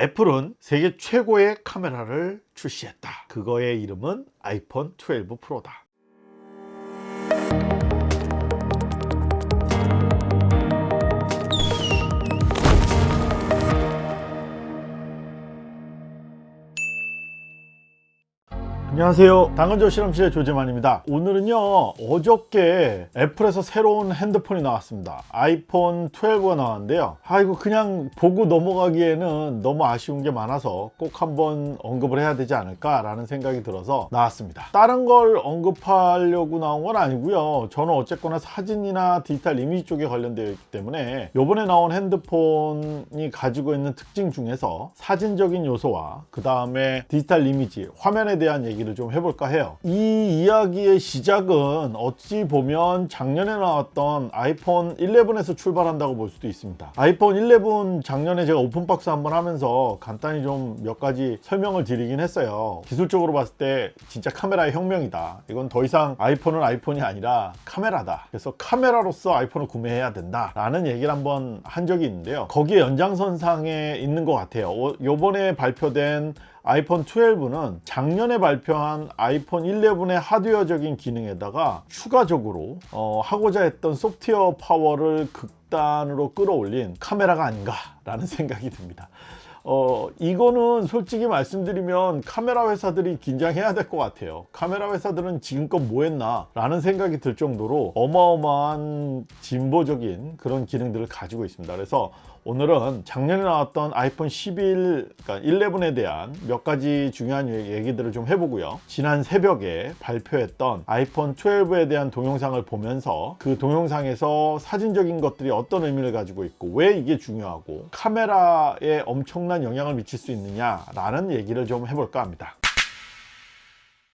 애플은 세계 최고의 카메라를 출시했다. 그거의 이름은 아이폰 12 프로다 안녕하세요. 당근조 실험실의 조재만입니다. 오늘은요 어저께 애플에서 새로운 핸드폰이 나왔습니다. 아이폰 12가 나왔는데요. 아 이거 그냥 보고 넘어가기에는 너무 아쉬운 게 많아서 꼭 한번 언급을 해야 되지 않을까 라는 생각이 들어서 나왔습니다. 다른 걸 언급하려고 나온 건 아니고요. 저는 어쨌거나 사진이나 디지털 이미지 쪽에 관련되어 있기 때문에 요번에 나온 핸드폰이 가지고 있는 특징 중에서 사진적인 요소와 그 다음에 디지털 이미지 화면에 대한 얘기 얘기를 좀 해볼까 해요. 이 이야기의 시작은 어찌 보면 작년에 나왔던 아이폰 11에서 출발한다고 볼 수도 있습니다. 아이폰 11 작년에 제가 오픈박스 한번 하면서 간단히 좀 몇 가지 설명을 드리긴 했어요. 기술적으로 봤을 때 진짜 카메라의 혁명이다. 이건 더 이상 아이폰은 아이폰이 아니라 카메라다. 그래서 카메라로서 아이폰을 구매해야 된다. 라는 얘기를 한번 한 적이 있는데요. 거기에 연장선상에 있는 것 같아요. 요번에 발표된 아이폰 12는 작년에 발표한 아이폰 11의 하드웨어적인 기능에다가 추가적으로 어, 하고자 했던 소프트웨어 파워를 극단으로 끌어올린 카메라가 아닌가 라는 생각이 듭니다. 어 이거는 솔직히 말씀드리면 카메라 회사들이 긴장해야 될 것 같아요. 카메라 회사들은 지금껏 뭐 했나 라는 생각이 들 정도로 어마어마한 진보적인 그런 기능들을 가지고 있습니다. 그래서 오늘은 작년에 나왔던 아이폰 11, 그러니까 11에 대한 몇 가지 중요한 얘기들을 좀 해보고요. 지난 새벽에 발표했던 아이폰 12에 대한 동영상을 보면서 그 동영상에서 사진적인 것들이 어떤 의미를 가지고 있고 왜 이게 중요하고 카메라에 엄청난 영향을 미칠 수 있느냐라는 얘기를 좀 해볼까 합니다.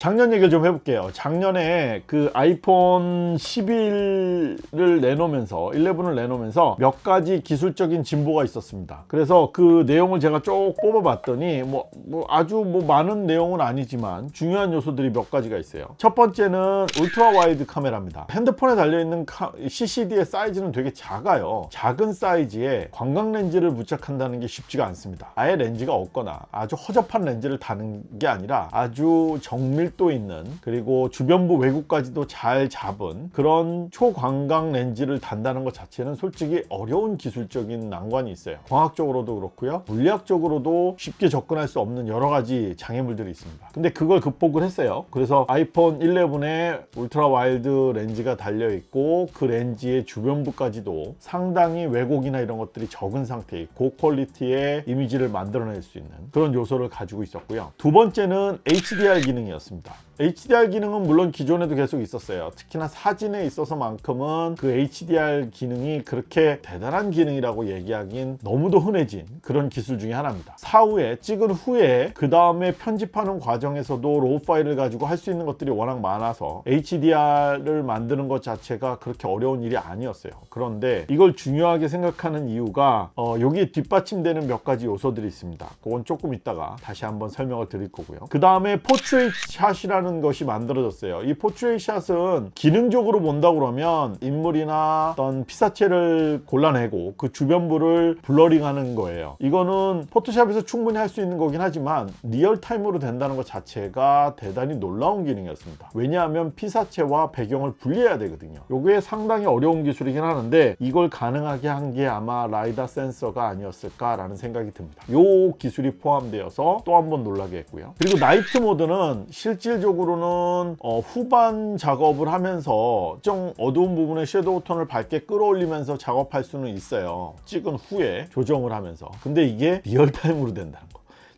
작년 얘기를 좀 해볼게요. 작년에 그 아이폰 11을 내놓으면서 11을 내놓으면서 몇 가지 기술적인 진보가 있었습니다. 그래서 그 내용을 제가 쭉 뽑아 봤더니 뭐, 뭐, 아주 뭐 많은 내용은 아니지만 중요한 요소들이 몇 가지가 있어요. 첫 번째는 ultra wide 카메라입니다. 핸드폰에 달려있는 CCD의 사이즈는 되게 작아요. 작은 사이즈에 광각 렌즈를 부착한다는 게 쉽지가 않습니다. 아예 렌즈가 없거나 아주 허접한 렌즈를 다는 게 아니라 아주 정밀 밀도 있는 그리고 주변부 왜곡까지도 잘 잡은 그런 초광각 렌즈를 단다는 것 자체는 솔직히 어려운 기술적인 난관이 있어요. 광학적으로도 그렇고요. 물리학적으로도 쉽게 접근할 수 없는 여러 가지 장애물들이 있습니다. 근데 그걸 극복을 했어요. 그래서 아이폰 11에 ultra wide 렌즈가 달려 있고 그 렌즈의 주변부까지도 상당히 왜곡이나 이런 것들이 적은 상태의 고퀄리티의 이미지를 만들어낼 수 있는 그런 요소를 가지고 있었고요. 두 번째는 HDR 기능이었습니다 있습니다 HDR 기능은 물론 기존에도 계속 있었어요. 특히나 사진에 있어서만큼은 그 HDR 기능이 그렇게 대단한 기능이라고 얘기하긴 너무도 흔해진 그런 기술 중에 하나입니다. 사후에 찍은 후에 그 다음에 편집하는 과정에서도 raw 파일을 가지고 할 수 있는 것들이 워낙 많아서 HDR을 만드는 것 자체가 그렇게 어려운 일이 아니었어요. 그런데 이걸 중요하게 생각하는 이유가 어, 여기 뒷받침되는 몇 가지 요소들이 있습니다. 그건 조금 이따가 다시 한번 설명을 드릴 거고요. 그 다음에 portrait 샷이라는 것이 만들어졌어요. 이 portrait 샷은 기능적으로 본다 그러면 인물이나 어떤 피사체를 골라내고 그 주변부를 blurring하는 거예요. 이거는 포토샵에서 충분히 할 수 있는 거긴 하지만 real-time으로 된다는 것 자체가 대단히 놀라운 기능이었습니다. 왜냐하면 피사체와 배경을 분리해야 되거든요. 이게 상당히 어려운 기술이긴 하는데 이걸 가능하게 한 게 아마 라이다 센서가 아니었을까 라는 생각이 듭니다. 이 기술이 포함되어서 또 한 번 놀라게 했고요. 그리고 night mode는 실질적으로 는 어, 후반 작업을 하면서 좀 어두운 부분에 shadow 톤을 밝게 끌어올리면서 작업할 수는 있어요. 찍은 후에 조정을 하면서. 근데 이게 real-time으로 된다는 거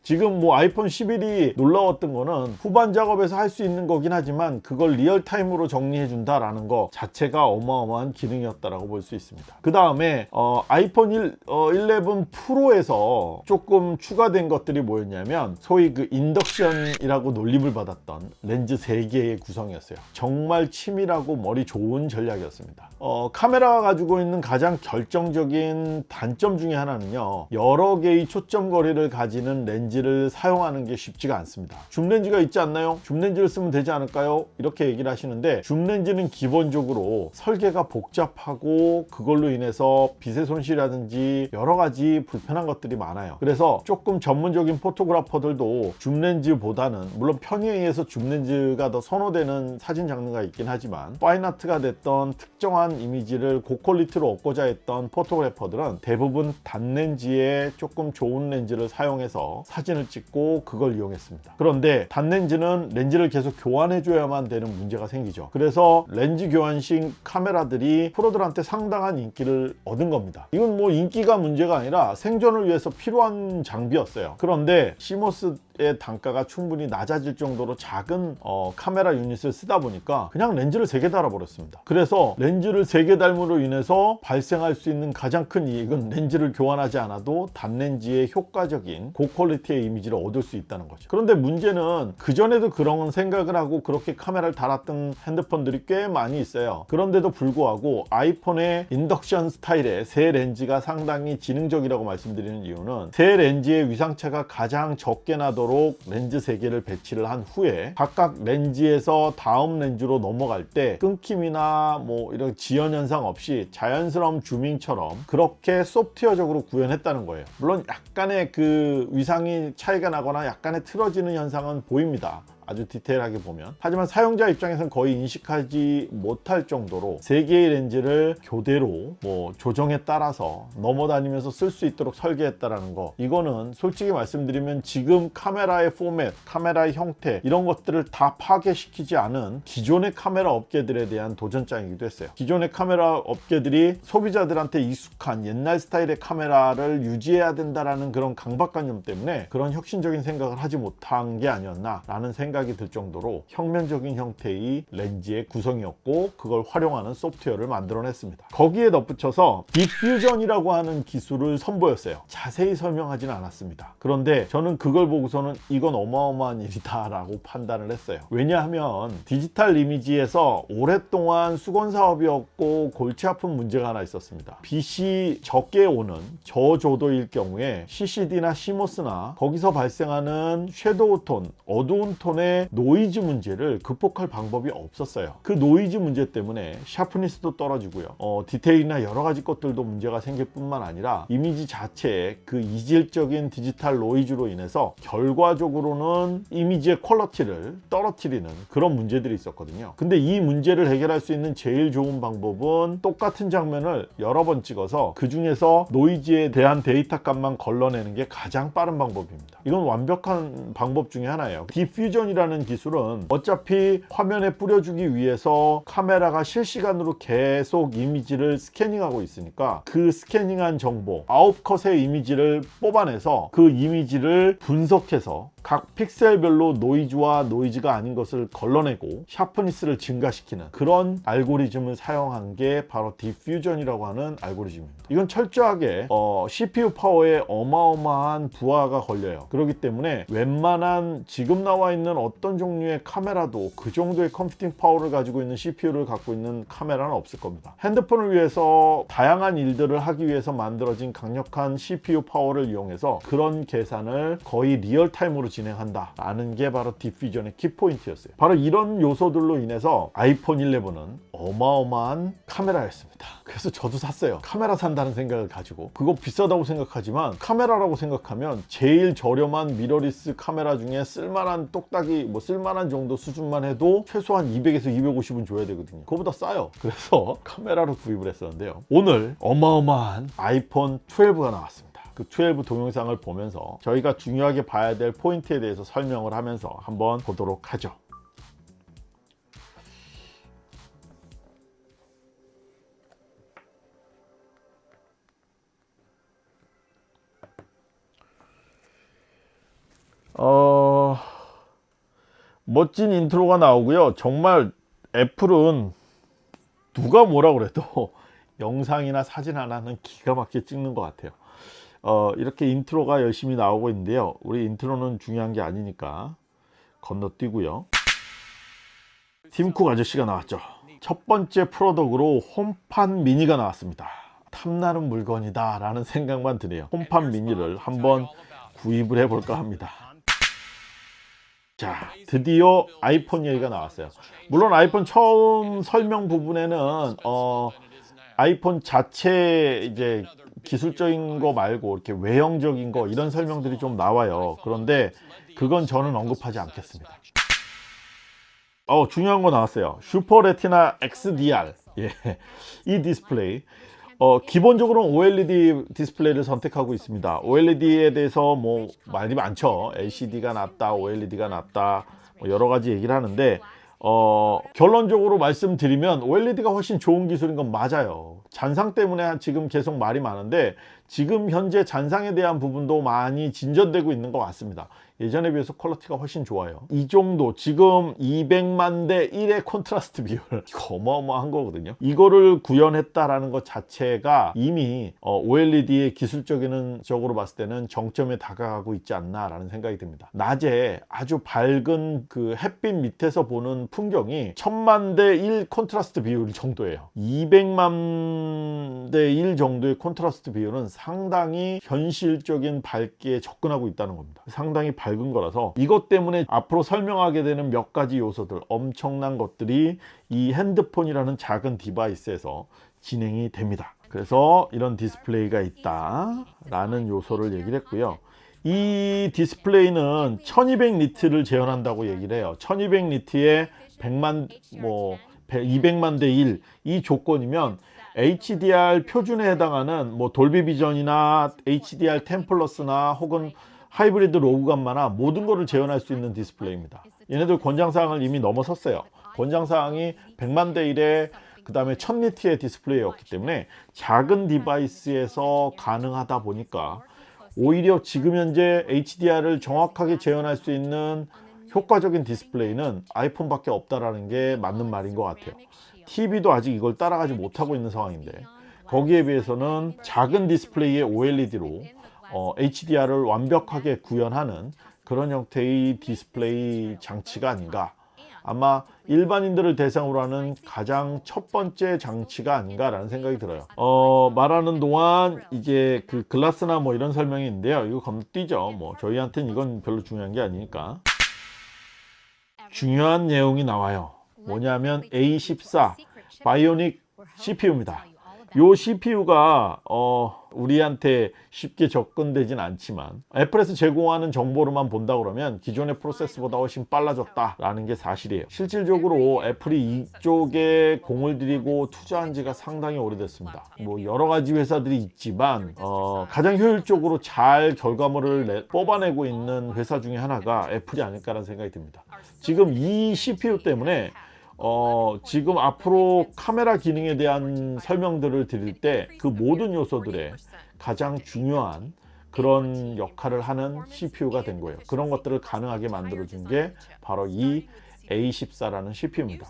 지금 뭐 아이폰 11이 놀라웠던 거는 후반 작업에서 할 수 있는 거긴 하지만 그걸 real-time으로 정리해 준다라는 거 자체가 어마어마한 기능이었다라고 볼 수 있습니다. 그 다음에 어, 아이폰 1, 어, 11 프로에서 조금 추가된 것들이 뭐였냐면 소위 그 인덕션이라고 놀림을 받았던 렌즈 3개의 구성이었어요. 정말 치밀하고 머리 좋은 전략이었습니다. 어, 카메라가 가지고 있는 가장 결정적인 단점 중에 하나는요. 여러 개의 초점 거리를 가지는 렌즈 렌즈를 사용하는 게 쉽지가 않습니다 줌 렌즈가 있지 않나요? 줌 렌즈를 쓰면 되지 않을까요? 이렇게 얘기를 하시는데 줌 렌즈는 기본적으로 설계가 복잡하고 그걸로 인해서 빛의 손실이라든지 여러 가지 불편한 것들이 많아요 그래서 조금 전문적인 포토그래퍼들도 줌 렌즈보다는 물론 편의에 의해서 줌 렌즈가 더 선호되는 사진 장르가 있긴 하지만 파인아트가 됐던 특정한 이미지를 고퀄리티로 얻고자 했던 포토그래퍼들은 대부분 단렌즈에 조금 좋은 렌즈를 사용해서 사진을 찍고 그걸 이용했습니다. 그런데 단렌즈는 렌즈를 계속 교환해 줘야만 되는 문제가 생기죠. 그래서 렌즈 교환식 카메라들이 프로들한테 상당한 인기를 얻은 겁니다. 이건 뭐 인기가 문제가 아니라 생존을 위해서 필요한 장비였어요. 그런데 시모스 의 단가가 충분히 낮아질 정도로 작은 어, 카메라 유닛을 쓰다 보니까 그냥 렌즈를 3개 달아버렸습니다. 그래서 렌즈를 3개 달므로 인해서 발생할 수 있는 가장 큰 이익은 렌즈를 교환하지 않아도 단렌즈의 효과적인 고퀄리티의 이미지를 얻을 수 있다는 거죠. 그런데 문제는 그전에도 그런 생각을 하고 그렇게 카메라를 달았던 핸드폰들이 꽤 많이 있어요. 그런데도 불구하고 아이폰의 인덕션 스타일의 새 렌즈가 상당히 지능적이라고 말씀드리는 이유는 새 렌즈의 위상차가 가장 적게 나도록 렌즈 3개를 배치를 한 후에 각각 렌즈에서 다음 렌즈로 넘어갈 때 끊김이나 뭐 이런 지연 현상 없이 자연스러운 zooming처럼 그렇게 소프트웨어적으로 구현했다는 거예요. 물론 약간의 그 위상이 차이가 나거나 약간의 틀어지는 현상은 보입니다 아주 디테일하게 보면. 하지만 사용자 입장에서는 거의 인식하지 못할 정도로 세 개의 렌즈를 교대로 뭐 조정에 따라서 넘어다니면서 쓸 수 있도록 설계했다라는 거. 이거는 솔직히 말씀드리면 지금 카메라의 포맷 카메라의 형태 이런 것들을 다 파괴시키지 않은 기존의 카메라 업계들에 대한 도전장이기도 했어요. 기존의 카메라 업계들이 소비자들한테 익숙한 옛날 스타일의 카메라를 유지해야 된다라는 그런 강박관념 때문에 그런 혁신적인 생각을 하지 못한 게 아니었나 라는 생각 생각이 들 정도로 혁명적인 형태의 렌즈의 구성이었고 그걸 활용하는 소프트웨어를 만들어냈습니다. 거기에 덧붙여서 디퓨전이라고 하는 기술을 선보였어요. 자세히 설명하지는 않았습니다. 그런데 저는 그걸 보고서는 이건 어마어마한 일이다 라고 판단을 했어요. 왜냐하면 디지털 이미지에서 오랫동안 수건 사업이었고 골치 아픈 문제가 하나 있었습니다. 빛이 적게 오는 저조도일 경우에 CCD나 CMOS나 거기서 발생하는 shadow 톤 어두운 톤의 노이즈 문제를 극복할 방법이 없었어요. 그 노이즈 문제 때문에 sharpness도 떨어지고요. 어, 디테일이나 여러 가지 것들도 문제가 생길 뿐만 아니라 이미지 자체에 그 이질적인 디지털 노이즈로 인해서 결과적으로는 이미지의 quality를 떨어뜨리는 그런 문제들이 있었거든요. 근데 이 문제를 해결할 수 있는 제일 좋은 방법은 똑같은 장면을 여러 번 찍어서 그 중에서 노이즈에 대한 데이터 값만 걸러내는 게 가장 빠른 방법입니다. 이건 완벽한 방법 중에 하나예요. Deep Fusion이라 는 라는 기술은 어차피 화면에 뿌려주기 위해서 카메라가 실시간으로 계속 이미지를 스캐닝하고 있으니까 그 스캐닝한 정보 아홉 컷의 이미지를 뽑아내서 그 이미지를 분석해서 각 픽셀별로 노이즈와 노이즈가 아닌 것을 걸러내고 sharpness를 증가시키는 그런 알고리즘을 사용한 게 바로 Deep Fusion이라고 하는 알고리즘입니다. 이건 철저하게 어, CPU 파워에 어마어마한 부하가 걸려요. 그렇기 때문에 웬만한 지금 나와 있는 어떤 종류의 카메라도 그 정도의 computing power를 가지고 있는 CPU를 갖고 있는 카메라는 없을 겁니다. 핸드폰을 위해서 다양한 일들을 하기 위해서 만들어진 강력한 CPU 파워를 이용해서 그런 계산을 거의 real-time으로 진행한다. 라는 게 바로 Deep Fusion의 키포인트였어요. 바로 이런 요소들로 인해서 아이폰 11은 어마어마한 카메라였습니다. 그래서 저도 샀어요. 카메라 산다는 생각을 가지고. 그거 비싸다고 생각하지만 카메라라고 생각하면 제일 저렴한 미러리스 카메라 중에 쓸만한 똑딱이 뭐 쓸만한 정도 수준만 해도 최소한 200에서 250은 줘야 되거든요. 그거보다 싸요. 그래서 카메라로 구입을 했었는데요. 오늘 어마어마한 아이폰 12가 나왔습니다 그 12 동영상을 보면서 저희가 중요하게 봐야 될 포인트에 대해서 설명을 하면서 한번 보도록 하죠. 어... 멋진 인트로가 나오고요. 정말 애플은 누가 뭐라 그래도 영상이나 사진 하나는 기가 막히게 찍는 것 같아요 어, 이렇게 인트로가 열심히 나오고 있는데요. 우리 인트로는 중요한 게 아니니까 건너뛰고요. 팀쿡 아저씨가 나왔죠. 첫 번째 product으로 HomePod mini가 나왔습니다. 탐나는 물건이다 라는 생각만 드네요. HomePod mini를 한번 구입을 해볼까 합니다. 자, 드디어 아이폰 얘기가 나왔어요. 물론 아이폰 처음 설명 부분에는 어, 아이폰 자체 이제 기술적인 거 말고 이렇게 외형적인 거 이런 설명들이 좀 나와요. 그런데 그건 저는 언급하지 않겠습니다. 어, 중요한 거 나왔어요. Super Retina XDR. 예. 이 디스플레이. 어, 기본적으로는 OLED 디스플레이를 선택하고 있습니다. OLED에 대해서 뭐 말이 많죠. LCD가 낫다, OLED가 낫다, 뭐 여러 가지 얘기를 하는데 어, 결론적으로 말씀드리면 OLED가 훨씬 좋은 기술인 건 맞아요. 잔상 때문에 지금 계속 말이 많은데 지금 현재 잔상에 대한 부분도 많이 진전되고 있는 것 같습니다. 예전에 비해서 quality가 훨씬 좋아요. 이 정도 지금 200만 대 1의 콘트라스트 비율 이거 어마어마한 거거든요. 이거를 구현했다라는 것 자체가 이미 어, OLED의 기술적인 적으로 봤을 때는 정점에 다가가고 있지 않나 라는 생각이 듭니다. 낮에 아주 밝은 그 햇빛 밑에서 보는 풍경이 1000만 대 1 콘트라스트 비율 정도예요. 200만 대 1 정도의 콘트라스트 비율은 상당히 현실적인 밝기에 접근하고 있다는 겁니다. 상당히 밝은 거라서 이것 때문에 앞으로 설명하게 되는 몇 가지 요소들 엄청난 것들이 이 핸드폰이라는 작은 device에서 진행이 됩니다. 그래서 이런 디스플레이가 있다 라는 요소를 얘기를 했고요. 이 디스플레이는 1200 니트를 재현한다고 얘기를 해요. 1200 니트에 100만 뭐 200만 대 1 이 조건이면 HDR 표준에 해당하는 뭐 Dolby Vision이나 HDR 10 Plus나 혹은 hybrid log gamma나 모든 것을 재현할 수 있는 디스플레이입니다. 얘네들 권장사항을 이미 넘어섰어요. 권장사항이 100만 대 1에 그 다음에 1000니트의 디스플레이였기 때문에 작은 device에서 가능하다 보니까 오히려 지금 현재 HDR을 정확하게 재현할 수 있는 효과적인 디스플레이는 아이폰밖에 없다라는 게 맞는 말인 것 같아요. TV도 아직 이걸 따라가지 못하고 있는 상황인데 거기에 비해서는 작은 디스플레이의 OLED로 어, HDR을 완벽하게 구현하는 그런 형태의 디스플레이 장치가 아닌가 아마 일반인들을 대상으로 하는 가장 첫 번째 장치가 아닌가 라는 생각이 들어요. 어, 말하는 동안 이제 그 glass나 뭐 이런 설명이 있는데요. 이거 건너뛰죠. 뭐 저희한테는 이건 별로 중요한 게 아니니까. 중요한 내용이 나와요. 뭐냐면 A14 Bionic CPU입니다. 요 CPU가 어, 우리한테 쉽게 접근되진 않지만 애플에서 제공하는 정보로만 본다 그러면 기존의 프로세스보다 훨씬 빨라졌다라는 게 사실이에요. 실질적으로 애플이 이쪽에 공을 들이고 투자한 지가 상당히 오래됐습니다. 뭐 여러 가지 회사들이 있지만 어, 가장 효율적으로 잘 결과물을 내, 뽑아내고 있는 회사 중에 하나가 애플이 아닐까라는 생각이 듭니다. 지금 이 CPU 때문에 어, 지금 앞으로 카메라 기능에 대한 설명들을 드릴 때 그 모든 요소들의 가장 중요한 그런 역할을 하는 CPU가 된 거예요. 그런 것들을 가능하게 만들어 준 게 바로 이 A14라는 CPU입니다.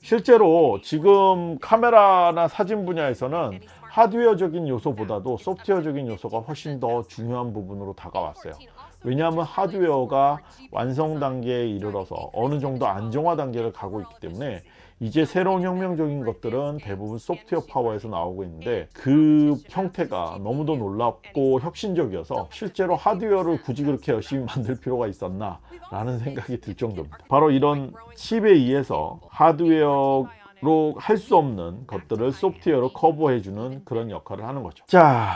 실제로 지금 카메라나 사진 분야에서는 하드웨어적인 요소보다도 소프트웨어적인 요소가 훨씬 더 중요한 부분으로 다가왔어요. 왜냐하면 하드웨어가 완성 단계에 이르러서 어느 정도 안정화 단계를 가고 있기 때문에 이제 새로운 혁명적인 것들은 대부분 소프트웨어 파워에서 나오고 있는데 그 형태가 너무도 놀랍고 혁신적이어서 실제로 하드웨어를 굳이 그렇게 열심히 만들 필요가 있었나 라는 생각이 들 정도입니다 바로 이런 칩에 의해서 하드웨어 로 할 수 없는 것들을 소프트웨어로 커버해주는 그런 역할을 하는 거죠. 자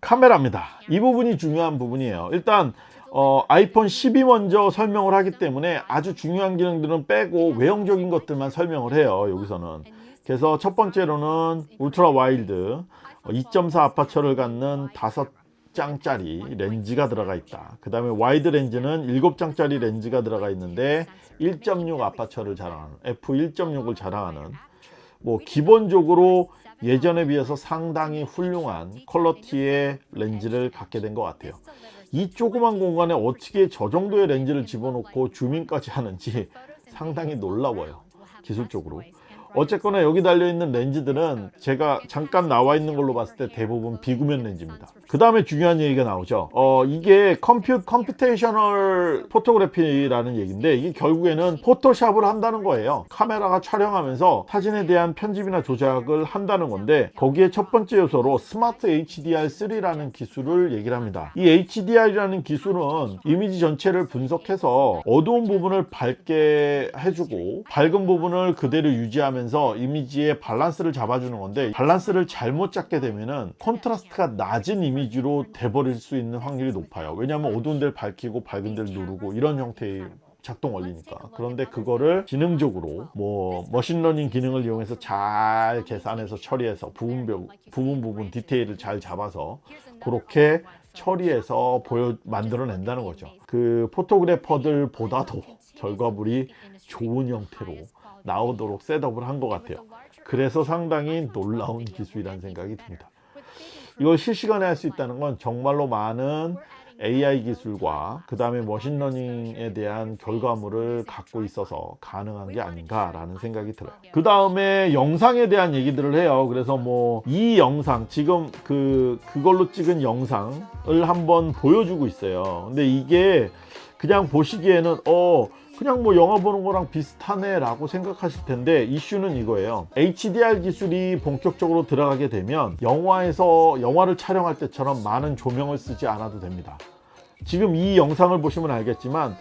카메라입니다. 이 부분이 중요한 부분이에요. 일단 어, 아이폰 10이 먼저 설명을 하기 때문에 아주 중요한 기능들은 빼고 외형적인 것들만 설명을 해요 여기서는. 그래서 첫 번째로는 ultra wide 2.4 aperture를 갖는 5장짜리 렌즈가 들어가 있다. 그 다음에 wide 렌즈는 7장짜리 렌즈가 들어가 있는데 1.6 아파처를 자랑하는 f1.6을 자랑하는 뭐 기본적으로 예전에 비해서 상당히 훌륭한 quality의 렌즈를 갖게 된 것 같아요 이 조그만 공간에 어떻게 저 정도의 렌즈를 집어넣고 zoom in까지 하는지 상당히 놀라워요 기술적으로 어쨌거나 여기 달려있는 렌즈들은 제가 잠깐 나와 있는 걸로 봤을 때 대부분 비구면 렌즈입니다. 그 다음에 중요한 얘기가 나오죠. 어 이게 compu computational photography라는 얘기인데 이게 결국에는 포토샵을 한다는 거예요. 카메라가 촬영하면서 사진에 대한 편집이나 조작을 한다는 건데 거기에 첫 번째 요소로 Smart HDR3라는 기술을 얘기를 합니다. 이 HDR이라는 기술은 이미지 전체를 분석해서 어두운 부분을 밝게 해주고 밝은 부분을 그대로 유지 하면서 이미지의 밸런스를 잡아주는 건데 밸런스를 잘못 잡게 되면은 콘트라스트가 낮은 이미지로 돼버릴 수 있는 확률이 높아요. 왜냐하면 어두운 데를 밝히고 밝은 데를 누르고 이런 형태의 작동 원리니까. 그런데 그거를 지능적으로 뭐 machine learning 기능을 이용해서 잘 계산해서 처리해서 부분 부분 부분 디테일을 잘 잡아서 그렇게 처리해서 보여 만들어낸다는 거죠. 그 photographer들보다도 결과물이 좋은 형태로 나오도록 setup을 한 것 같아요. 그래서 상당히 놀라운 기술이라는 생각이 듭니다. 이걸 실시간에 할 수 있다는 건 정말로 많은 AI 기술과 그 다음에 machine learning에 대한 결과물을 갖고 있어서 가능한 게 아닌가 라는 생각이 들어요. 그 다음에 영상에 대한 얘기들을 해요. 그래서 뭐 이 영상 지금 그 그걸로 찍은 영상을 한번 보여주고 있어요. 근데 이게 그냥 보시기에는 어 그냥 뭐 영화 보는 거랑 비슷하네 라고 생각하실 텐데 이슈는 이거예요. HDR 기술이 본격적으로 들어가게 되면 영화에서 영화를 촬영할 때처럼 많은 조명을 쓰지 않아도 됩니다. 지금 이 영상을 보시면 알겠지만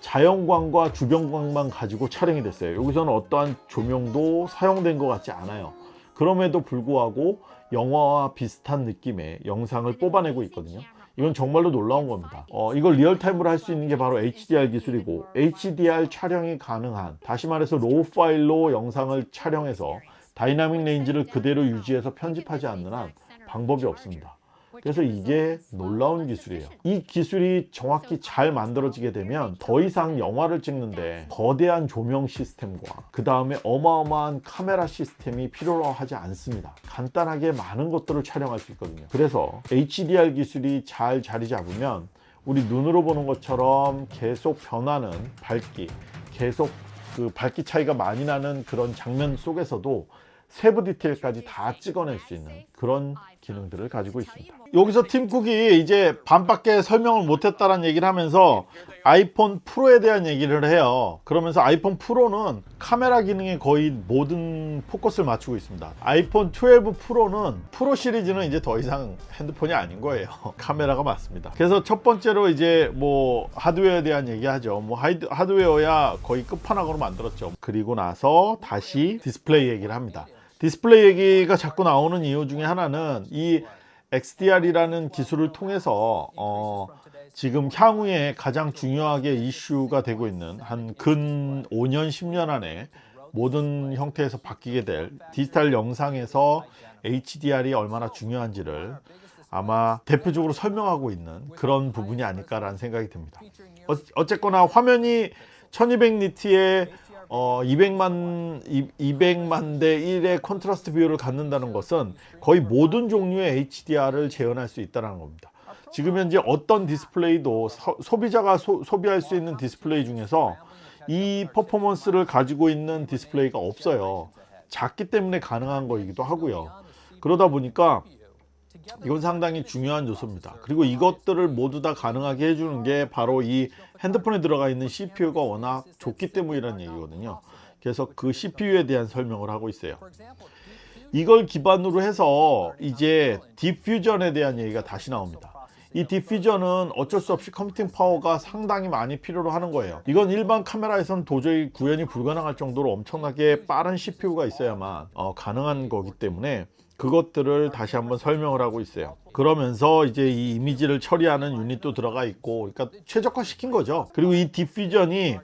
자연광과 주변광만 가지고 촬영이 됐어요. 여기서는 어떠한 조명도 사용된 것 같지 않아요. 그럼에도 불구하고 영화와 비슷한 느낌의 영상을 뽑아내고 있거든요 이건 정말로 놀라운 겁니다. 어, 이걸 real time으로 할 수 있는 게 바로 HDR 기술이고 HDR 촬영이 가능한 다시 말해서 RAW 파일로 영상을 촬영해서 dynamic range를 그대로 유지해서 편집하지 않는 한 방법이 없습니다 그래서 이게 놀라운 기술이에요. 이 기술이 정확히 잘 만들어지게 되면 더 이상 영화를 찍는데 거대한 조명 시스템과 그 다음에 어마어마한 카메라 시스템이 필요로 하지 않습니다. 간단하게 많은 것들을 촬영할 수 있거든요. 그래서 HDR 기술이 잘 자리 잡으면 우리 눈으로 보는 것처럼 계속 변하는 밝기 계속 그 밝기 차이가 많이 나는 그런 장면 속에서도 세부 디테일까지 다 찍어낼 수 있는 그런 기능들을 가지고 있습니다. 여기서 팀쿡이 이제 반밖에 설명을 못했다는 얘기를 하면서 아이폰 프로에 대한 얘기를 해요. 그러면서 아이폰 프로는 카메라 기능에 거의 모든 포커스를 맞추고 있습니다. 아이폰 12 프로는 프로 시리즈는 이제 더 이상 핸드폰이 아닌 거예요. 카메라가 맞습니다. 그래서 첫 번째로 이제 뭐 하드웨어에 대한 얘기 하죠. 뭐 하드, 하드웨어야 거의 끝판왕으로 만들었죠. 그리고 나서 다시 디스플레이 얘기를 합니다 디스플레이 얘기가 자꾸 나오는 이유 중에 하나는 이 XDR이라는 기술을 통해서 어, 지금 향후에 가장 중요하게 이슈가 되고 있는 한 근 5년 10년 안에 모든 형태에서 바뀌게 될 디지털 영상에서 HDR이 얼마나 중요한지를 아마 대표적으로 설명하고 있는 그런 부분이 아닐까라는 생각이 듭니다. 어, 어쨌거나 화면이 1200 nit의 어, 200만 200만 대 1의 contrast 비율을 갖는다는 것은 거의 모든 종류의 HDR을 재현할 수 있다는 겁니다. 지금 현재 어떤 디스플레이도 소, 비자가 소 비할 수 있는 디스플레이 중에서 이 퍼포먼스를 가지고 있는 디스플레이가 없어요. 작기 때문에 가능한 거이기도 하고요. 그러다 보니까 이건 상당히 중요한 요소입니다 그리고 이것들을 모두 다 가능하게 해주는 게 바로 이 핸드폰에 들어가 있는 CPU가 워낙 좋기 때문이라는 얘기거든요. 그래서 그 CPU에 대한 설명을 하고 있어요. 이걸 기반으로 해서 이제 Deep Fusion에 대한 얘기가 다시 나옵니다. 이 Deep Fusion은 어쩔 수 없이 computing power가 상당히 많이 필요로 하는 거예요. 이건 일반 카메라에서는 도저히 구현이 불가능할 정도로 엄청나게 빠른 CPU가 있어야만 어, 가능한 거기 때문에 그것들을 다시 한번 설명을 하고 있어요. 그러면서 이제 이 이미지를 처리하는 유닛도 들어가 있고 그러니까 최적화 시킨 거죠. 그리고 이 Deep Fusion이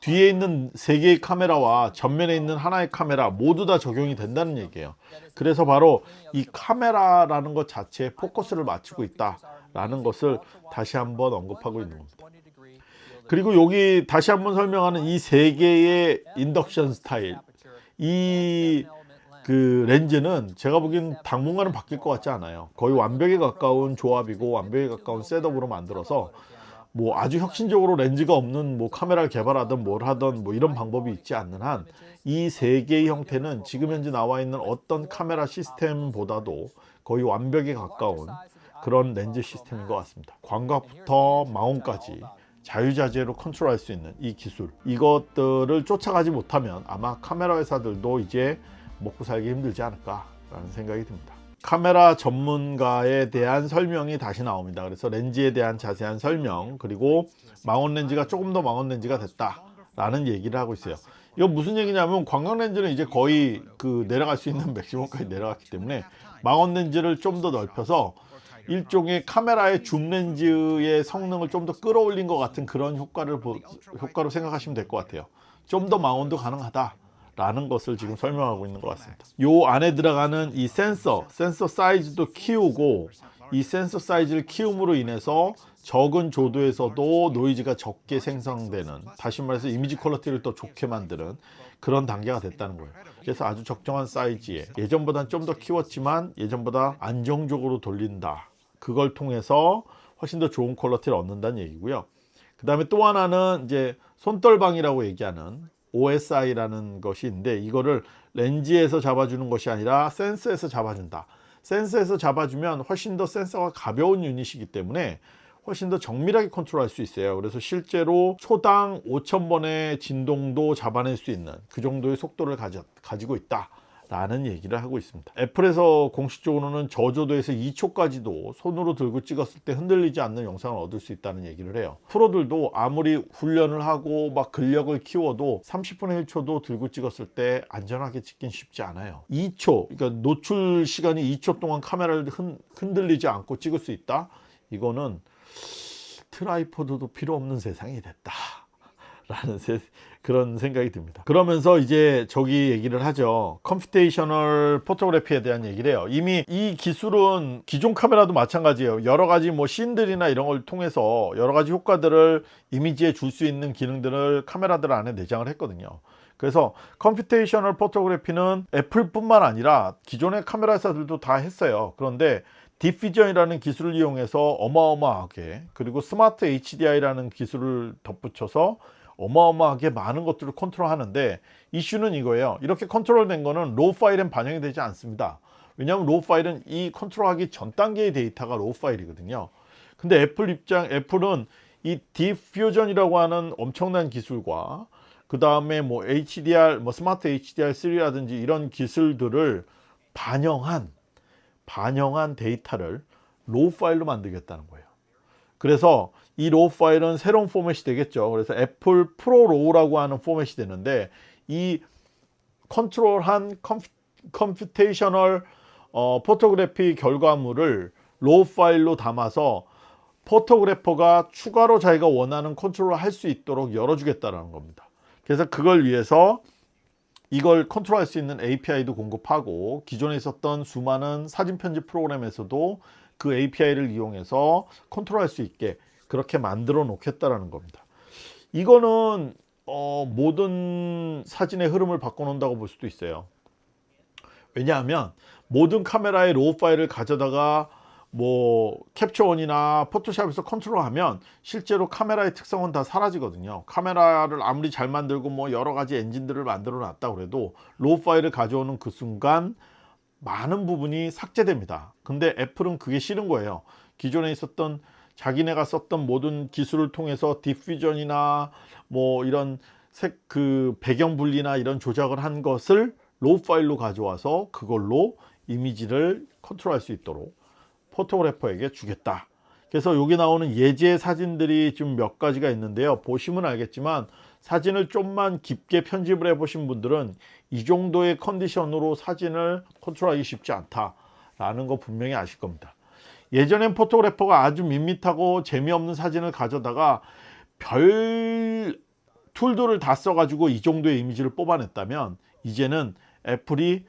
뒤에 있는 세 개의 카메라와 전면에 있는 하나의 카메라 모두 다 적용이 된다는 얘기예요. 그래서 바로 이 카메라라는 것 자체에 포커스를 맞추고 있다 라는 것을 다시 한번 언급하고 있는 겁니다. 그리고 여기 다시 한번 설명하는 이 세 개의 인덕션 스타일. 이 그 렌즈는 제가 보기엔 당분간은 바뀔 것 같지 않아요 거의 완벽에 가까운 조합이고 완벽에 가까운 셋업으로 만들어서 뭐 아주 혁신적으로 렌즈가 없는 뭐 카메라를 개발하든 뭘 하든 뭐 이런 방법이 있지 않는 한 이 세 개의 형태는 지금 현재 나와 있는 어떤 카메라 시스템보다도 거의 완벽에 가까운 그런 렌즈 시스템인 것 같습니다. 광각부터 마운까지 자유자재로 컨트롤할 수 있는 이 기술 이것들을 쫓아가지 못하면 아마 카메라 회사들도 이제 먹고 살기 힘들지 않을까라는 생각이 듭니다. 카메라 전문가에 대한 설명이 다시 나옵니다. 그래서 렌즈에 대한 자세한 설명 그리고 망원 렌즈가 조금 더 망원 렌즈가 됐다 라는 얘기를 하고 있어요. 이거 무슨 얘기냐면 광각 렌즈는 이제 거의 그 내려갈 수 있는 맥시멈까지 내려갔기 때문에 망원 렌즈를 좀 더 넓혀서 일종의 카메라의 줌 렌즈의 성능을 좀 더 끌어올린 것 같은 그런 효과를 보, 효과로 생각하시면 될 것 같아요. 좀 더 망원도 가능하다. 라는 것을 지금 설명하고 있는 것 같습니다. 요 안에 들어가는 이 센서, 센서 사이즈도 키우고 이 센서 사이즈를 키움으로 인해서 적은 조도에서도 노이즈가 적게 생성되는 다시 말해서 이미지 quality를 더 좋게 만드는 그런 단계가 됐다는 거예요. 그래서 아주 적정한 사이즈에 예전보다는 좀 더 키웠지만 예전보다 안정적으로 돌린다. 그걸 통해서 훨씬 더 좋은 quality를 얻는다는 얘기고요. 그 다음에 또 하나는 이제 손떨방이라고 얘기하는 OSI라는 것이 있는데 이거를 렌즈에서 잡아주는 것이 아니라 센서에서 잡아준다. 센서에서 잡아주면 훨씬 더 센서가 가벼운 유닛이기 때문에 훨씬 더 정밀하게 컨트롤할 수 있어요. 그래서 실제로 초당 5,000번의 진동도 잡아낼 수 있는 그 정도의 속도를 가지, 가지고 있다. 라는 얘기를 하고 있습니다. 애플에서 공식적으로는 저조도에서 2초까지도 손으로 들고 찍었을 때 흔들리지 않는 영상을 얻을 수 있다는 얘기를 해요. 프로들도 아무리 훈련을 하고 막 근력을 키워도 30분의 1초도 들고 찍었을 때 안전하게 찍긴 쉽지 않아요. 2초, 그러니까 노출 시간이 2초 동안 카메라를 흔, 흔들리지 않고 찍을 수 있다? 이거는 tripod도 필요 없는 세상이 됐다. 라는 세, 그런 생각이 듭니다. 그러면서 이제 저기 얘기를 하죠. computational photography에 대한 얘기를 해요. 이미 이 기술은 기존 카메라도 마찬가지예요. 여러 가지 뭐 scene들이나 이런 걸 통해서 여러 가지 효과들을 이미지에 줄 수 있는 기능들을 카메라들 안에 내장을 했거든요. 그래서 computational photography는 애플뿐만 아니라 기존의 카메라 회사들도 다 했어요. 그런데 Deep Fusion이라는 기술을 이용해서 어마어마하게 그리고 Smart HDR라는 기술을 덧붙여서 어마어마하게 많은 것들을 컨트롤하는데 이슈는 이거예요. 이렇게 컨트롤된 거는 RAW 파일엔 반영이 되지 않습니다. 왜냐하면 RAW 파일은 이 컨트롤하기 전 단계의 데이터가 RAW 파일이거든요. 근데 애플 입장, 애플은 이 Deep Fusion이라고 하는 엄청난 기술과 그 다음에 뭐 HDR, 뭐 Smart HDR3라든지 이런 기술들을 반영한 반영한 데이터를 RAW 파일로 만들겠다는 거예요. 그래서 이 RAW 파일은 새로운 포맷이 되겠죠. 그래서 Apple ProRAW라고 하는 포맷이 되는데 이 컨트롤한 computational 어, photography 결과물을 RAW 파일로 담아서 photographer가 추가로 자기가 원하는 컨트롤을 할 수 있도록 열어주겠다는 겁니다. 그래서 그걸 위해서 이걸 컨트롤 할 수 있는 API도 공급하고 기존에 있었던 수많은 사진 편집 프로그램에서도 그 API를 이용해서 컨트롤할 수 있게 그렇게 만들어 놓겠다라는 겁니다. 이거는 어, 모든 사진의 흐름을 바꿔놓는다고 볼 수도 있어요. 왜냐하면 모든 카메라의 RAW 파일을 가져다가 뭐 Capture One이나 포토샵에서 컨트롤하면 실제로 카메라의 특성은 다 사라지거든요 카메라를 아무리 잘 만들고 뭐 여러 가지 엔진들을 만들어 놨다 그래도 RAW 파일을 가져오는 그 순간 많은 부분이 삭제됩니다. 근데 애플은 그게 싫은 거예요. 기존에 있었던 자기네가 썼던 모든 기술을 통해서 Deep Fusion이나 뭐 이런 색 그 배경 분리나 이런 조작을 한 것을 RAW 파일로 가져와서 그걸로 이미지를 컨트롤할 수 있도록 photographer에게 주겠다. 그래서 여기 나오는 예제 사진들이 좀 몇 가지가 있는데요. 보시면 알겠지만 사진을 좀만 깊게 편집을 해 보신 분들은 이 정도의 컨디션으로 사진을 컨트롤하기 쉽지 않다 라는 거 분명히 아실 겁니다. 예전엔 photographer가 아주 밋밋하고 재미없는 사진을 가져다가 별 툴들을 다 써가지고 이 정도의 이미지를 뽑아냈다면 이제는 애플이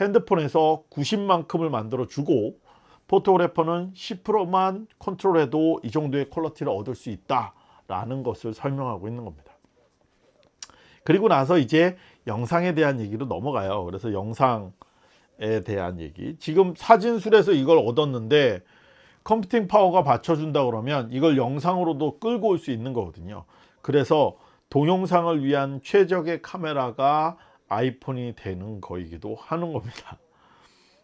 핸드폰에서 90만큼을 만들어 주고 photographer는 10%만 컨트롤해도 이 정도의 quality를 얻을 수 있다 라는 것을 설명하고 있는 겁니다 그리고 나서 이제 영상에 대한 얘기로 넘어가요. 그래서 영상에 대한 얘기. 지금 사진술에서 이걸 얻었는데 컴퓨팅 파워가 받쳐준다 그러면 이걸 영상으로도 끌고 올 수 있는 거거든요. 그래서 동영상을 위한 최적의 카메라가 아이폰이 되는 거이기도 하는 겁니다.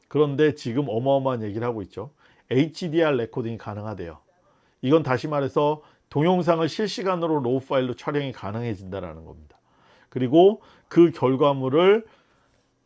그런데 지금 어마어마한 얘기를 하고 있죠. HDR 레코딩이 가능하대요. 이건 다시 말해서 동영상을 실시간으로 RAW 파일로 촬영이 가능해진다는 겁니다 그리고 그 결과물을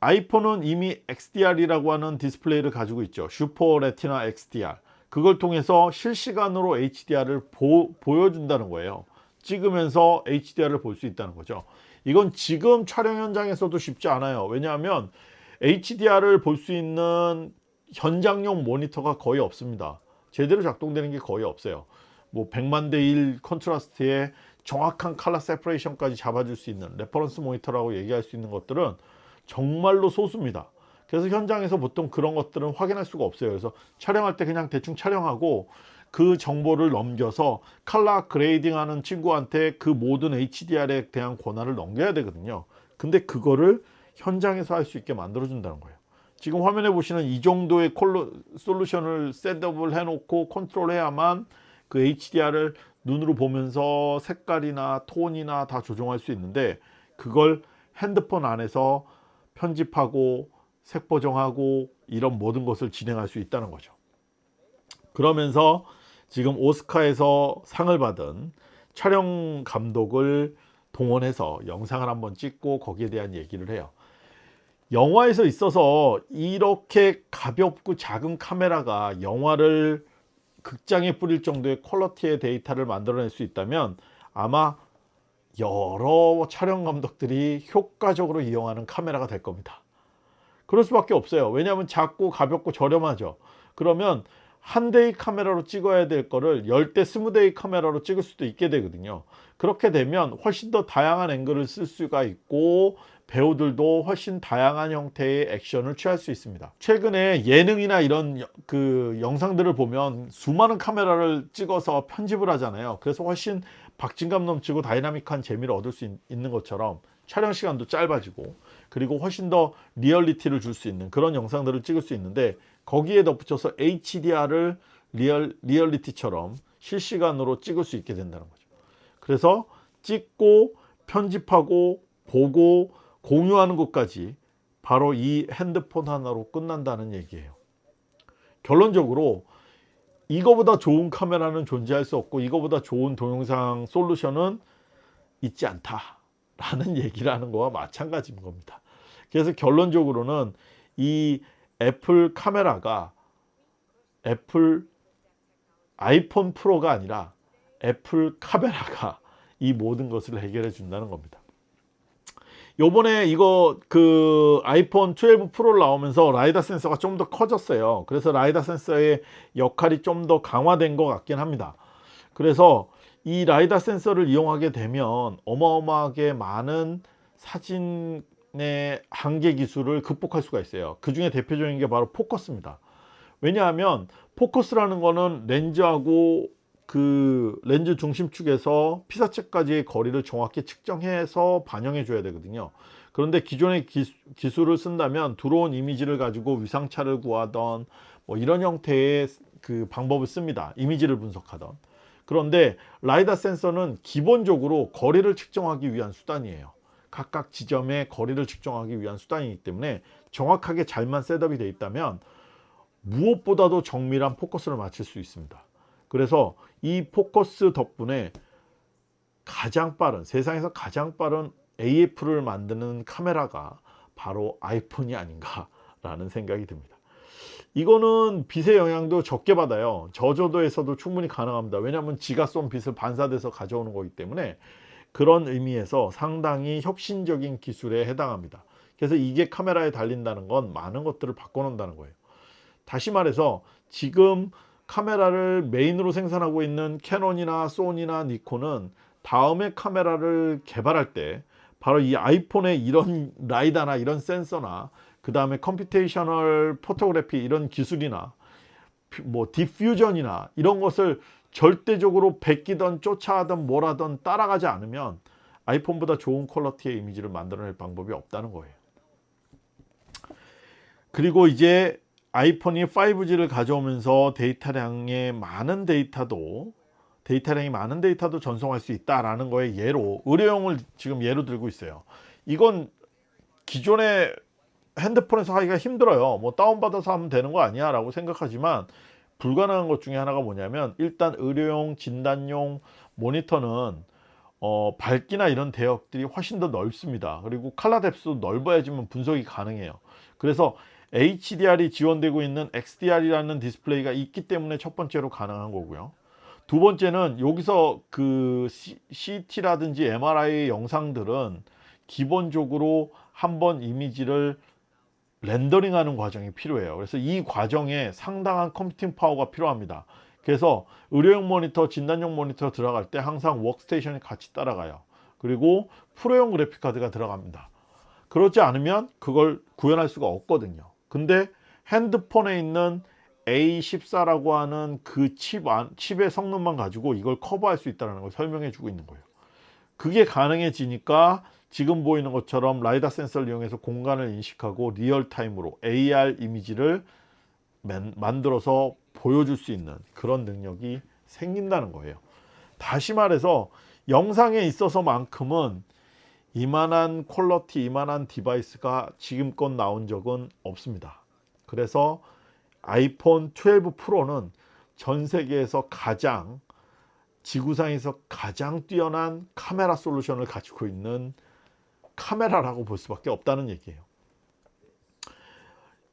아이폰은 이미 XDR이라고 하는 디스플레이를 가지고 있죠. Super Retina XDR 그걸 통해서 실시간으로 HDR을 보, 보여준다는 거예요. 찍으면서 HDR을 볼 수 있다는 거죠. 이건 지금 촬영 현장에서도 쉽지 않아요. 왜냐하면 HDR을 볼 수 있는 현장용 모니터가 거의 없습니다. 제대로 작동되는 게 거의 없어요. 뭐 100만 대 1 contrast에 정확한 칼라 세퍼레이션까지 잡아줄 수 있는 reference 모니터라고 얘기할 수 있는 것들은 정말로 소수입니다. 그래서 현장에서 보통 그런 것들은 확인할 수가 없어요. 그래서 촬영할 때 그냥 대충 촬영하고 그 정보를 넘겨서 color grading 하는 친구한테 그 모든 HDR에 대한 권한을 넘겨야 되거든요. 근데 그거를 현장에서 할 수 있게 만들어 준다는 거예요. 지금 화면에 보시는 이 정도의 콜로, 솔루션을 셋업을 해놓고 컨트롤해야만 그 HDR을 눈으로 보면서 색깔이나 톤이나 다 조정할 수 있는데 그걸 핸드폰 안에서 편집하고 색 보정하고 이런 모든 것을 진행할 수 있다는 거죠. 그러면서 지금 오스카에서 상을 받은 촬영 감독을 동원해서 영상을 한번 찍고 거기에 대한 얘기를 해요. 영화에서 있어서 이렇게 가볍고 작은 카메라가 영화를 극장에 뿌릴 정도의 퀄러티의 데이터를 만들어낼 수 있다면 아마 여러 촬영 감독들이 효과적으로 이용하는 카메라가 될 겁니다. 그럴 수밖에 없어요. 왜냐하면 작고 가볍고 저렴하죠. 그러면 한 대의 카메라로 찍어야 될 거를 10대 20대의 카메라로 찍을 수도 있게 되거든요. 그렇게 되면 훨씬 더 다양한 앵글을 쓸 수가 있고 배우들도 훨씬 다양한 형태의 액션을 취할 수 있습니다. 최근에 예능이나 이런 그 영상들을 보면 수많은 카메라를 찍어서 편집을 하잖아요. 그래서 훨씬 박진감 넘치고 다이나믹한 재미를 얻을 수 있는 것처럼 촬영 시간도 짧아지고 그리고 훨씬 더 리얼리티를 줄 수 있는 그런 영상들을 찍을 수 있는데 거기에 덧붙여서 HDR을 리얼, 리얼리티처럼 실시간으로 찍을 수 있게 된다는 거죠. 그래서 찍고 편집하고 보고 공유하는 것까지 바로 이 핸드폰 하나로 끝난다는 얘기예요. 결론적으로 이거보다 좋은 카메라는 존재할 수 없고 이거보다 좋은 동영상 솔루션은 있지 않다 라는 얘기를 하는 거와 마찬가지인 겁니다. 그래서 결론적으로는 이 애플 카메라가 애플 아이폰 프로가 아니라 애플 카메라가 이 모든 것을 해결해 준다는 겁니다 요번에 이거 그 아이폰 12 프로 나오면서 라이다 센서가 좀 더 커졌어요. 그래서 라이다 센서의 역할이 좀 더 강화된 것 같긴 합니다. 그래서 이 라이다 센서를 이용하게 되면 어마어마하게 많은 사진의 한계 기술을 극복할 수가 있어요. 그 중에 대표적인 게 바로 포커스입니다. 왜냐하면 포커스라는 거는 렌즈하고 그 렌즈 중심축에서 피사체까지의 거리를 정확히 측정해서 반영해 줘야 되거든요. 그런데 기존의 기, 기술을 쓴다면 들어온 이미지를 가지고 위상차를 구하던 뭐 이런 형태의 그 방법을 씁니다. 이미지를 분석하던. 그런데 라이다 센서는 기본적으로 거리를 측정하기 위한 수단이에요. 각각 지점의 거리를 측정하기 위한 수단이기 때문에 정확하게 잘만 setup이 되어 있다면 무엇보다도 정밀한 포커스를 맞출 수 있습니다. 그래서 이 포커스 덕분에 가장 빠른 세상에서 가장 빠른 AF를 만드는 카메라가 바로 아이폰이 아닌가 라는 생각이 듭니다. 이거는 빛의 영향도 적게 받아요. 저조도에서도 충분히 가능합니다. 왜냐하면 지가 쏜 빛을 반사돼서 가져오는 거기 때문에 그런 의미에서 상당히 혁신적인 기술에 해당합니다. 그래서 이게 카메라에 달린다는 건 많은 것들을 바꿔놓는다는 거예요. 다시 말해서 지금 카메라를 메인으로 생산하고 있는 캐논이나 소니나 니콘은 다음에 카메라를 개발할 때 바로 이 아이폰의 이런 라이다나 이런 센서나 그 다음에 computational photography 이런 기술이나 뭐 Deep Fusion이나 이런 것을 절대적으로 베끼던 쫓아하던 뭐라던 따라가지 않으면 아이폰보다 좋은 quality의 이미지를 만들어낼 방법이 없다는 거예요. 그리고 이제 아이폰이 5G를 가져오면서 데이터량의 많은 데이터도 데이터량이 많은 데이터도 전송할 수 있다라는 거에 예로 의료용을 지금 예로 들고 있어요. 이건 기존의 핸드폰에서 하기가 힘들어요. 뭐 다운받아서 하면 되는 거 아니야 라고 생각하지만 불가능한 것 중에 하나가 뭐냐면 일단 의료용 진단용 모니터는 어, 밝기나 이런 대역들이 훨씬 더 넓습니다. 그리고 칼라 뎁스도 넓어야지만 분석이 가능해요. 그래서 HDR이 지원되고 있는 XDR이라는 디스플레이가 있기 때문에 첫 번째로 가능한 거고요. 두 번째는 여기서 그 CT라든지 MRI 영상들은 기본적으로 한번 이미지를 렌더링 하는 과정이 필요해요. 그래서 이 과정에 상당한 computing power가 필요합니다. 그래서 의료용 모니터, 진단용 모니터 들어갈 때 항상 워크스테이션이 같이 따라가요. 그리고 프로용 그래픽카드가 들어갑니다. 그렇지 않으면 그걸 구현할 수가 없거든요. 근데 핸드폰에 있는 A14라고 하는 그칩 안, 칩의 성능만 가지고 이걸 커버할 수 있다는 걸 설명해 주고 있는 거예요. 그게 가능해지니까 지금 보이는 것처럼 라이다 센서를 이용해서 공간을 인식하고 real time으로 AR 이미지를 맨, 만들어서 보여줄 수 있는 그런 능력이 생긴다는 거예요. 다시 말해서 영상에 있어서 만큼은 이만한 quality, 이만한 device가 지금껏 나온 적은 없습니다. 그래서 아이폰 12 프로는 전 세계에서 가장 지구상에서 가장 뛰어난 카메라 솔루션을 가지고 있는 카메라라고 볼 수밖에 없다는 얘기예요.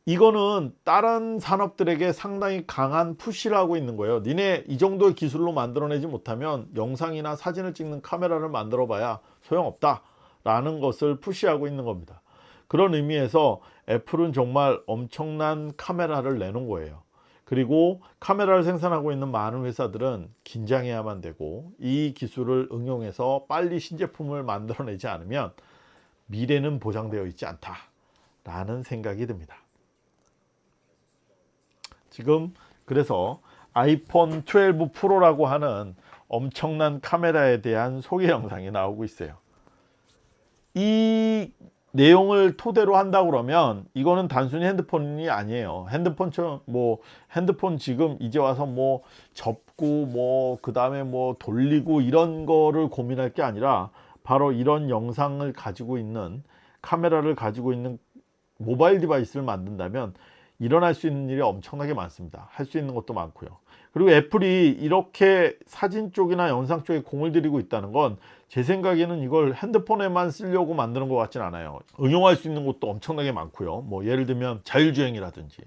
이거는 다른 산업들에게 상당히 강한 푸시를 하고 있는 거예요. 니네 이 정도의 기술로 만들어내지 못하면 영상이나 사진을 찍는 카메라를 만들어 봐야 소용없다 라는 것을 푸시하고 있는 겁니다. 그런 의미에서 애플은 정말 엄청난 카메라를 내놓은 거예요. 그리고 카메라를 생산하고 있는 많은 회사들은 긴장해야만 되고 이 기술을 응용해서 빨리 신제품을 만들어내지 않으면 미래는 보장되어 있지 않다 라는 생각이 듭니다 지금 그래서 아이폰 12 프로라고 하는 엄청난 카메라에 대한 소개 영상이 나오고 있어요 이 내용을 토대로 한다 그러면 이거는 단순히 핸드폰이 아니에요. 핸드폰처럼 뭐 핸드폰 지금 이제 와서 뭐 접고 뭐 그 다음에 뭐 돌리고 이런 거를 고민할 게 아니라 바로 이런 영상을 가지고 있는 카메라를 가지고 있는 모바일 디바이스를 만든다면 일어날 수 있는 일이 엄청나게 많습니다. 할 수 있는 것도 많고요 그리고 애플이 이렇게 사진 쪽이나 영상 쪽에 공을 들이고 있다는 건 제 생각에는 이걸 핸드폰에만 쓰려고 만드는 것 같진 않아요. 응용할 수 있는 것도 엄청나게 많고요. 뭐 예를 들면 자율주행이라든지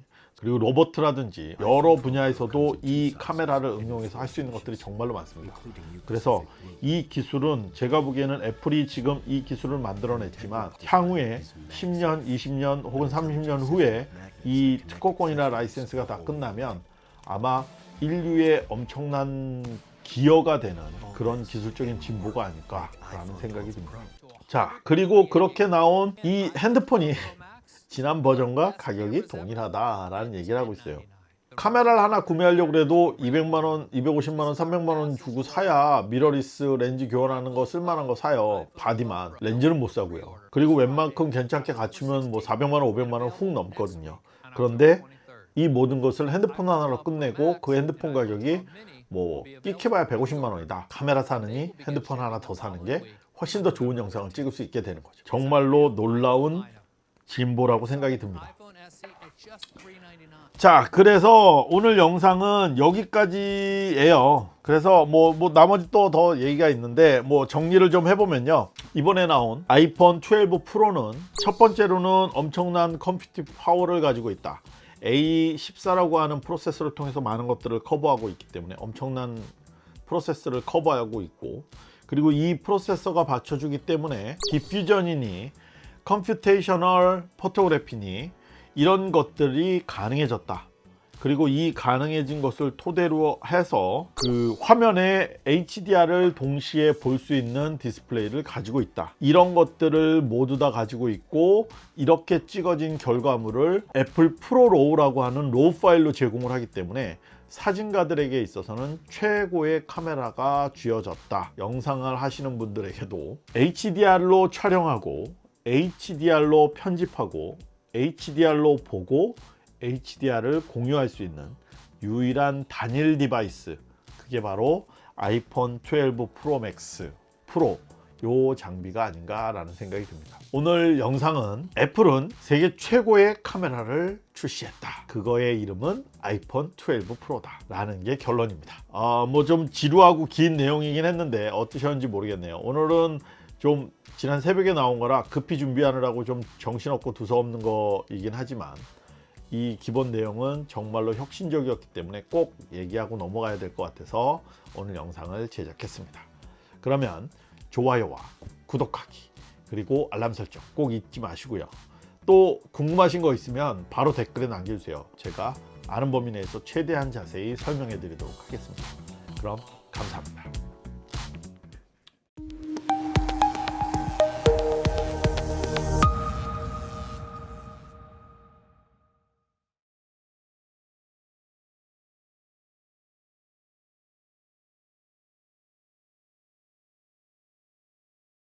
그리고 로버트라든지 여러 분야에서도 이 카메라를 응용해서 할 수 있는 것들이 정말로 많습니다. 그래서 이 기술은 제가 보기에는 애플이 지금 이 기술을 만들어냈지만 향후에 10년 20년 혹은 30년 후에 이 특허권이나 라이센스가 다 끝나면 아마 인류의 엄청난 기여가 되는 그런 기술적인 진보가 아닐까라는 생각이 듭니다. 자 그리고 그렇게 나온 이 핸드폰이 지난 버전과 가격이 동일하다라는 얘기를 하고 있어요. 카메라를 하나 구매하려고 해도 200만원, 250만원, 300만원 주고 사야 미러리스 렌즈 교환하는 거 쓸만한 거 사요. body만. 렌즈는 못 사고요. 그리고 웬만큼 괜찮게 갖추면 뭐 400만원, 500만원 훅 넘거든요. 그런데 이 모든 것을 핸드폰 하나로 끝내고 그 핸드폰 가격이 뭐 끽해봐야 150만 원이다. 카메라 사느니 핸드폰 하나 더 사는 게 훨씬 더 좋은 영상을 찍을 수 있게 되는 거죠. 정말로 놀라운 진보라고 생각이 듭니다. 자 그래서 오늘 영상은 여기까지예요. 그래서 뭐, 뭐 나머지 또 더 얘기가 있는데 뭐 정리를 좀 해보면요. 이번에 나온 아이폰 12 프로는 첫 번째로는 엄청난 컴퓨팅 파워를 가지고 있다 A14라고 하는 프로세서를 통해서 많은 것들을 커버하고 있기 때문에 엄청난 프로세스를 커버하고 있고 그리고 이 프로세서가 받쳐주기 때문에 Deep Fusion이니 computational photography니 이런 것들이 가능해졌다 그리고 이 가능해진 것을 토대로 해서 그 화면에 HDR을 동시에 볼 수 있는 디스플레이를 가지고 있다. 이런 것들을 모두 다 가지고 있고 이렇게 찍어진 결과물을 애플 ProRAW라고 하는 RAW 파일로 제공을 하기 때문에 사진가들에게 있어서는 최고의 카메라가 쥐어졌다. 영상을 하시는 분들에게도 HDR로 촬영하고 HDR로 편집하고 HDR로 보고 HDR을 공유할 수 있는 유일한 단일 device 그게 바로 아이폰 12 Pro Max Pro 요 장비가 아닌가 라는 생각이 듭니다. 오늘 영상은 Apple은 세계 최고의 카메라를 출시했다. 그거의 이름은 아이폰 12 Pro다. 라는 게 결론입니다. 아, 뭐 좀 지루하고 긴 내용이긴 했는데 어떠셨는지 모르겠네요. 오늘은 좀 지난 새벽에 나온 거라 급히 준비하느라고 좀 정신없고 두서없는 거이긴 하지만 이 기본 내용은 정말로 혁신적이었기 때문에 꼭 얘기하고 넘어가야 될 것 같아서 오늘 영상을 제작했습니다. 그러면 좋아요와 구독하기 그리고 알람 설정 꼭 잊지 마시고요. 또 궁금하신 거 있으면 바로 댓글에 남겨주세요. 제가 아는 범위 내에서 최대한 자세히 설명해 드리도록 하겠습니다. 그럼 감사합니다.